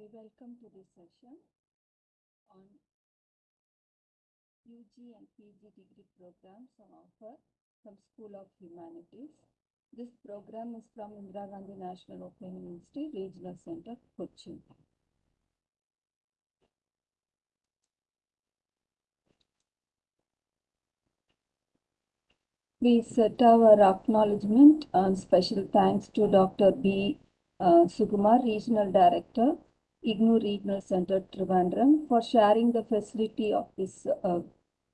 We welcome to this session on UG and PG degree programs on offer from School of Humanities. This program is from Indira Gandhi National Open University Regional Center, Cochin. We set our acknowledgement and special thanks to Dr. B. Uh, Sukumar, Regional Director, IGNOU Regional Center, Trivandrum, for sharing the facility of this uh,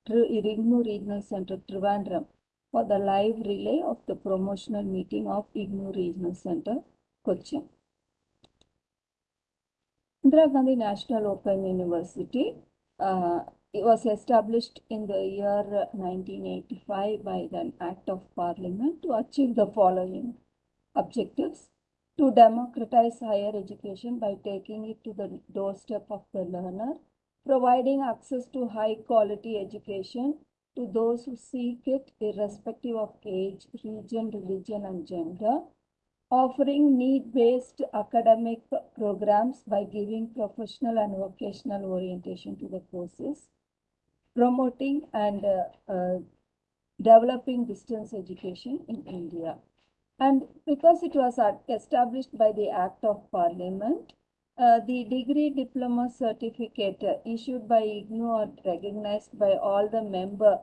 IGNOU Regional Center, Trivandrum, for the live relay of the promotional meeting of IGNOU Regional Center, Cochin. Indira Gandhi National Open University uh, it was established in the year 1985 by an act of parliament to achieve the following objectives to democratize higher education by taking it to the doorstep of the learner, providing access to high quality education to those who seek it irrespective of age, region, religion, and gender, offering need-based academic programs by giving professional and vocational orientation to the courses, promoting and uh, uh, developing distance education in India. And because it was established by the Act of Parliament, uh, the degree diploma certificate issued by IGNOU or recognized by all the member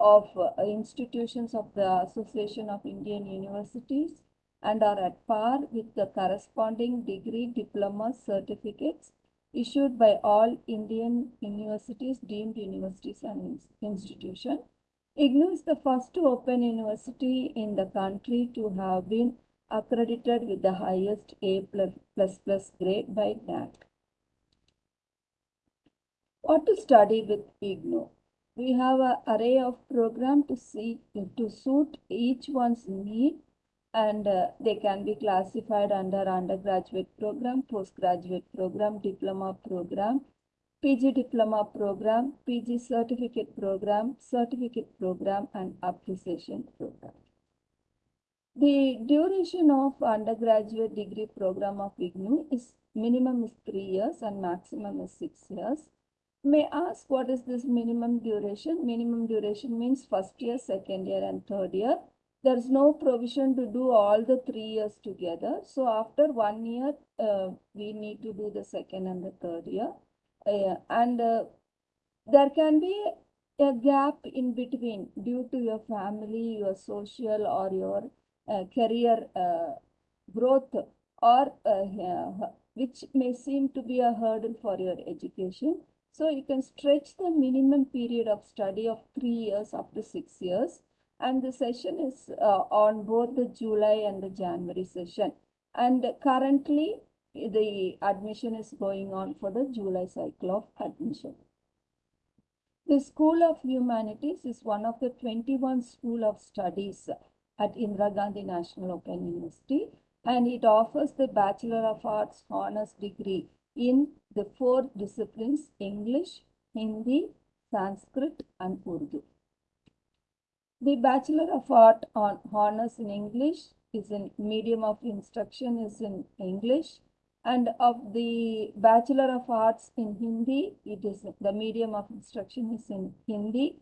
of uh, institutions of the Association of Indian Universities and are at par with the corresponding degree diploma certificates issued by all Indian universities, deemed universities and institutions. IGNOU is the first open university in the country to have been accredited with the highest A grade by NAAC. What to study with IGNOU? We have an array of program to see to suit each one's need and uh, they can be classified under undergraduate program, postgraduate program, diploma program, PG diploma program, PG certificate program, certificate program and appreciation program. The duration of undergraduate degree program of IGNOU is minimum is three years and maximum is six years. May ask what is this minimum duration? Minimum duration means first year, second year and third year there's no provision to do all the three years together. So after one year, uh, we need to do the second and the third year. And uh, there can be a gap in between due to your family, your social or your uh, career uh, growth or uh, which may seem to be a hurdle for your education. So you can stretch the minimum period of study of three years up to six years and the session is uh, on both the July and the January session. And currently, the admission is going on for the July cycle of admission. The School of Humanities is one of the 21 School of Studies at Indira Gandhi National Open University and it offers the Bachelor of Arts Honours degree in the four disciplines English, Hindi, Sanskrit and Urdu. The Bachelor of Art on Honours in English is in medium of instruction is in English and of the Bachelor of Arts in Hindi, it is the medium of instruction is in Hindi.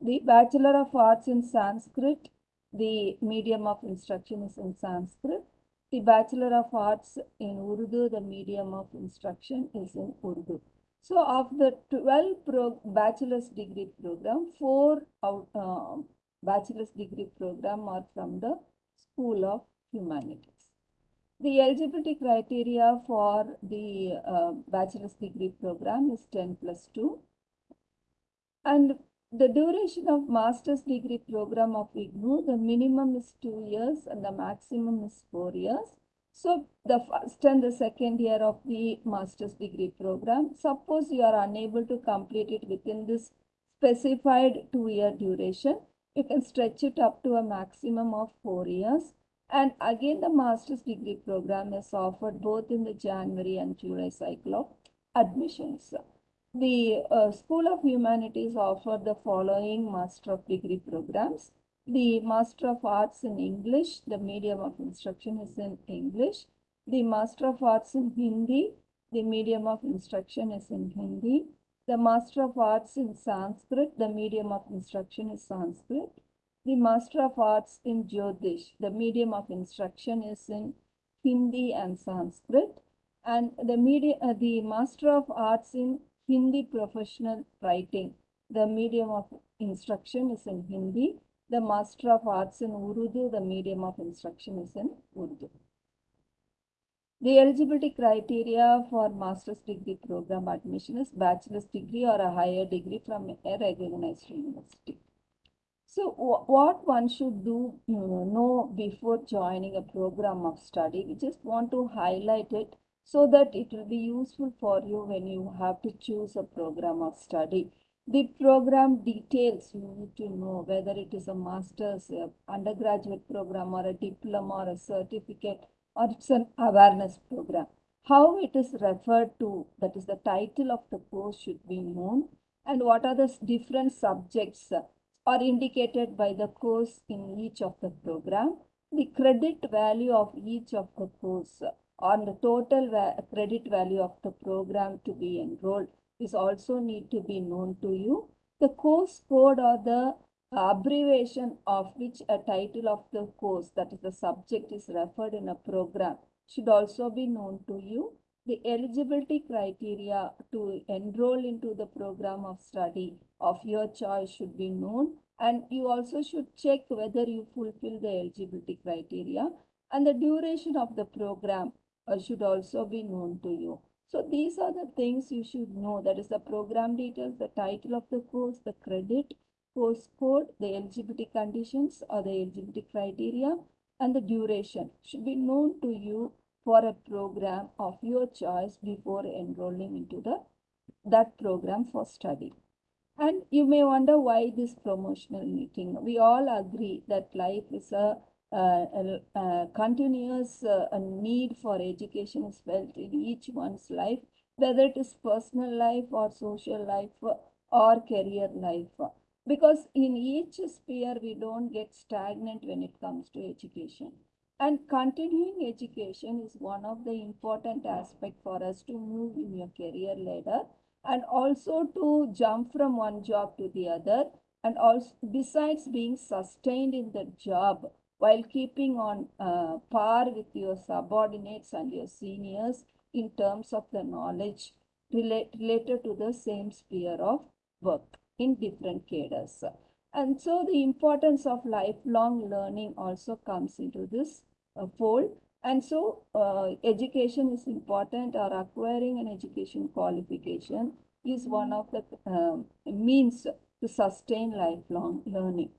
The Bachelor of Arts in Sanskrit, the medium of instruction is in Sanskrit. The Bachelor of Arts in Urdu, the medium of instruction is in Urdu. So of the 12 pro bachelor's degree program, four out, uh, bachelor's degree program are from the School of Humanities. The eligibility criteria for the uh, bachelor's degree program is 10 plus 2 and the duration of master's degree program of IGNOU, the minimum is 2 years and the maximum is 4 years. So the first and the second year of the master's degree program, suppose you are unable to complete it within this specified 2 year duration, you can stretch it up to a maximum of four years. And again, the master's degree program is offered both in the January and July cycle of admissions. The uh, School of Humanities offer the following Master of Degree programs. The Master of Arts in English, the medium of instruction is in English. The Master of Arts in Hindi, the medium of instruction is in Hindi. The Master of Arts in Sanskrit, the medium of instruction is Sanskrit. The Master of Arts in Jyotish, the medium of instruction is in Hindi and Sanskrit. And the media, uh, the Master of Arts in Hindi Professional Writing, the medium of instruction is in Hindi. The Master of Arts in Urdu, the medium of instruction is in Urdu. The eligibility criteria for master's degree program admission is bachelor's degree or a higher degree from a recognized university. So what one should do you know, before joining a program of study, we just want to highlight it so that it will be useful for you when you have to choose a program of study. The program details you need to know whether it is a master's, a undergraduate program or a diploma or a certificate or it's an awareness program. How it is referred to, that is the title of the course should be known and what are the different subjects uh, are indicated by the course in each of the program. The credit value of each of the course on the total va credit value of the program to be enrolled is also need to be known to you. The course code or the abbreviation of which a title of the course, that is the subject is referred in a program, should also be known to you. The eligibility criteria to enroll into the program of study of your choice should be known and you also should check whether you fulfill the eligibility criteria and the duration of the program uh, should also be known to you. So these are the things you should know that is the program details, the title of the course, the credit, course code, the eligibility conditions or the eligibility criteria and the duration should be known to you for a program of your choice before enrolling into the that program for study. And you may wonder why this promotional meeting. We all agree that life is a, a, a continuous uh, a need for education is felt in each one's life, whether it is personal life or social life or career life because in each sphere we don't get stagnant when it comes to education and continuing education is one of the important aspect for us to move in your career ladder and also to jump from one job to the other and also besides being sustained in the job while keeping on uh, par with your subordinates and your seniors in terms of the knowledge relate, related to the same sphere of work in different cadres. And so the importance of lifelong learning also comes into this fold. And so uh, education is important or acquiring an education qualification is one of the uh, means to sustain lifelong learning.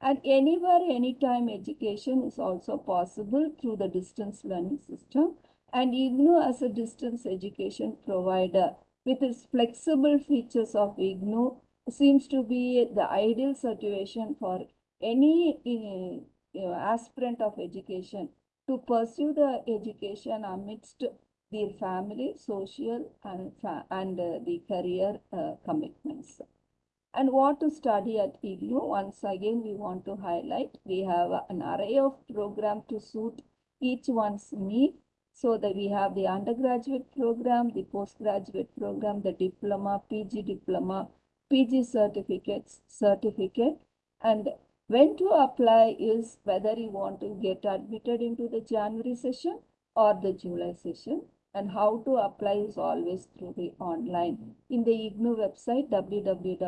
And anywhere, anytime education is also possible through the distance learning system. And IGNOU as a distance education provider with its flexible features of IGNOU seems to be the ideal situation for any uh, aspirant of education to pursue the education amidst their family, social and, and uh, the career uh, commitments. And what to study at IGNOU, once again we want to highlight, we have an array of program to suit each one's need. So that we have the undergraduate program, the postgraduate program, the diploma, PG diploma, PG certificates, certificate and when to apply is whether you want to get admitted into the January session or the July session and how to apply is always through the online in the IGNOU website www.ignou.ac.in.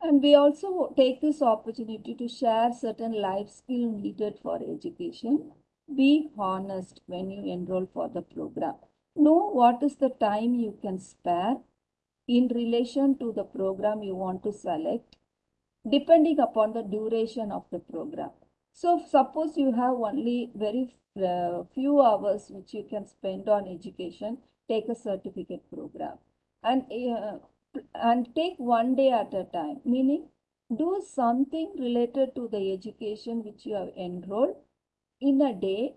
And we also take this opportunity to share certain life skill needed for education. Be honest when you enroll for the program know what is the time you can spare in relation to the program you want to select depending upon the duration of the program. So suppose you have only very uh, few hours which you can spend on education, take a certificate program and, uh, and take one day at a time, meaning do something related to the education which you have enrolled in a day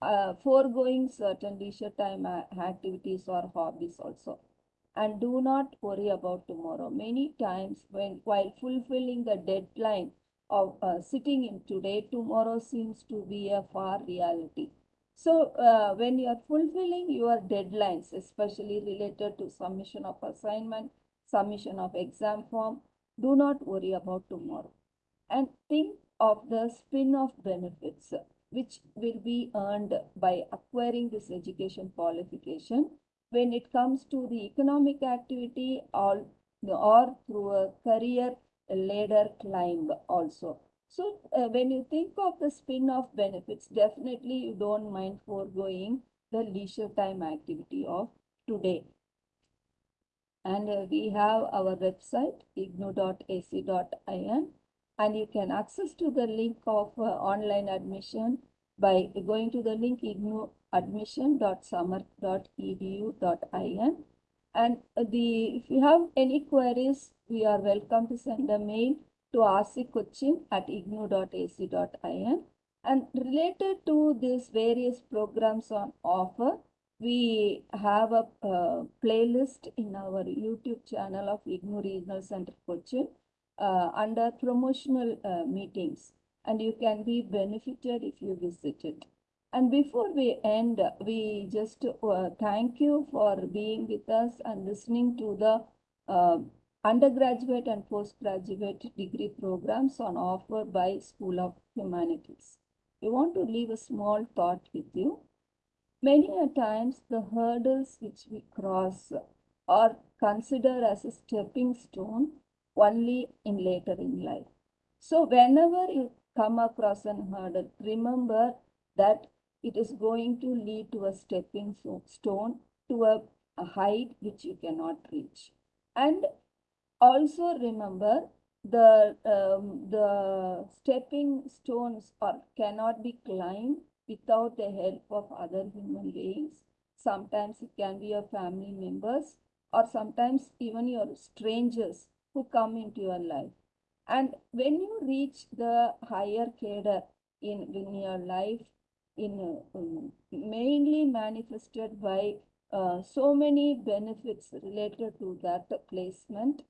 uh, foregoing certain leisure time activities or hobbies also. And do not worry about tomorrow. Many times when while fulfilling the deadline of uh, sitting in today, tomorrow seems to be a far reality. So uh, when you are fulfilling your deadlines, especially related to submission of assignment, submission of exam form, do not worry about tomorrow. And think of the spin-off benefits which will be earned by acquiring this education qualification when it comes to the economic activity or, or through a career ladder climb also. So uh, when you think of the spin-off benefits, definitely you don't mind foregoing the leisure time activity of today. And uh, we have our website ignou.ac.in and you can access to the link of uh, online admission by going to the link ignouadmission.samarth.edu.in and the if you have any queries we are welcome to send a mail to rccochin at ignou.ac.in and related to these various programs on offer we have a uh, playlist in our youtube channel of ignou regional center cochin uh, under promotional uh, meetings. And you can be benefited if you visit it. And before we end, we just uh, thank you for being with us and listening to the uh, undergraduate and postgraduate degree programs on offer by School of Humanities. We want to leave a small thought with you. Many a times the hurdles which we cross are considered as a stepping stone only in later in life. So whenever you come across an hurdle, remember that it is going to lead to a stepping stone to a, a height which you cannot reach. And also remember the um, the stepping stones are cannot be climbed without the help of other human beings. Sometimes it can be your family members or sometimes even your strangers who come into your life. And when you reach the higher cadre in, in your life, in um, mainly manifested by uh, so many benefits related to that placement,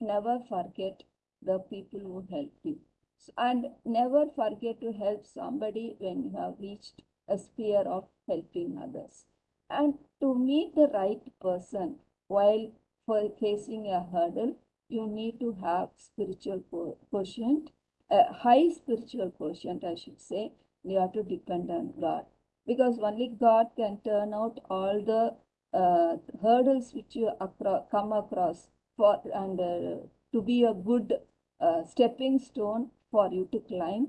never forget the people who help you. So, and never forget to help somebody when you have reached a sphere of helping others. And to meet the right person while facing a hurdle, you need to have spiritual quotient, a high spiritual quotient, I should say. You have to depend on God because only God can turn out all the uh, hurdles which you acro come across for and uh, to be a good uh, stepping stone for you to climb.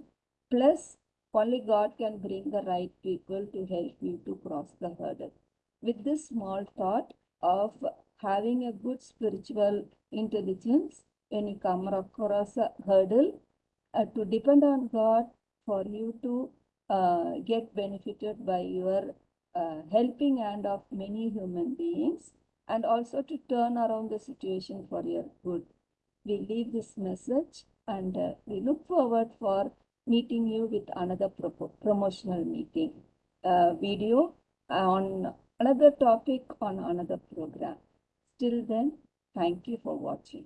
Plus, only God can bring the right people to help you to cross the hurdle. With this small thought of having a good spiritual intelligence when you come across a hurdle uh, to depend on God for you to uh, get benefited by your uh, helping hand of many human beings and also to turn around the situation for your good. We leave this message and uh, we look forward for meeting you with another pro promotional meeting uh, video on another topic on another program. Till then, thank you for watching.